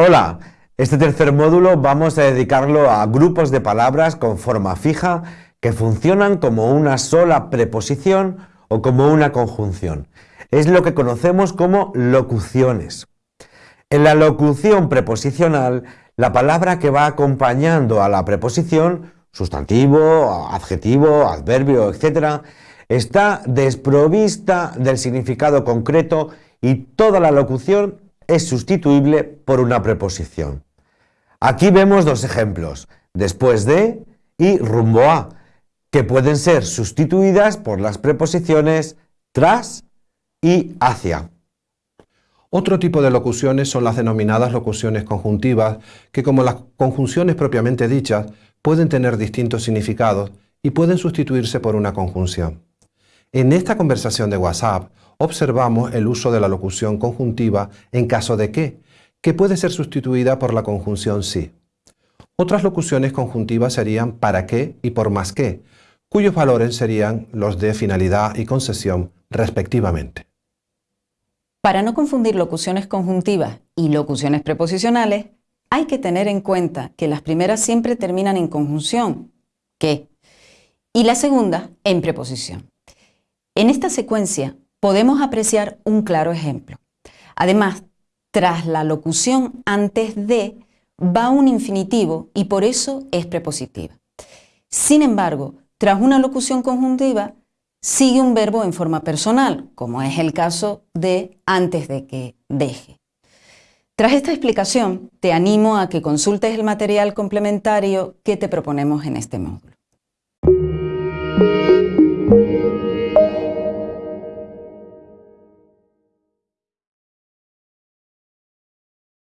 Hola, este tercer módulo vamos a dedicarlo a grupos de palabras con forma fija que funcionan como una sola preposición o como una conjunción. Es lo que conocemos como locuciones. En la locución preposicional, la palabra que va acompañando a la preposición, sustantivo, adjetivo, adverbio, etc., está desprovista del significado concreto y toda la locución es sustituible por una preposición. Aquí vemos dos ejemplos, después de y rumbo a, que pueden ser sustituidas por las preposiciones tras y hacia. Otro tipo de locuciones son las denominadas locuciones conjuntivas, que como las conjunciones propiamente dichas, pueden tener distintos significados y pueden sustituirse por una conjunción. En esta conversación de WhatsApp observamos el uso de la locución conjuntiva en caso de que, que puede ser sustituida por la conjunción sí. Otras locuciones conjuntivas serían para qué y por más que, cuyos valores serían los de finalidad y concesión respectivamente. Para no confundir locuciones conjuntivas y locuciones preposicionales, hay que tener en cuenta que las primeras siempre terminan en conjunción, que, y la segunda en preposición. En esta secuencia podemos apreciar un claro ejemplo. Además, tras la locución antes de va un infinitivo y por eso es prepositiva. Sin embargo, tras una locución conjuntiva sigue un verbo en forma personal, como es el caso de antes de que deje. Tras esta explicación, te animo a que consultes el material complementario que te proponemos en este módulo.